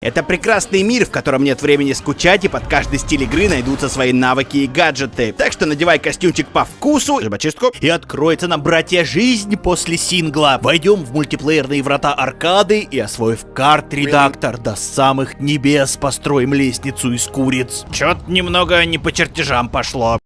Это прекрасный мир, в котором нет времени скучать, и под каждый стиль игры найдутся свои навыки и гаджеты. Так что надевай костюмчик по вкусу, зубочистку, И откроется нам, братья, жизнь после сингла. Войдем в мультиплеерные врата аркады и, освоив карт-редактор до самых небес, построим лестницу из куриц. Чё-то немного не по чертежам пошло.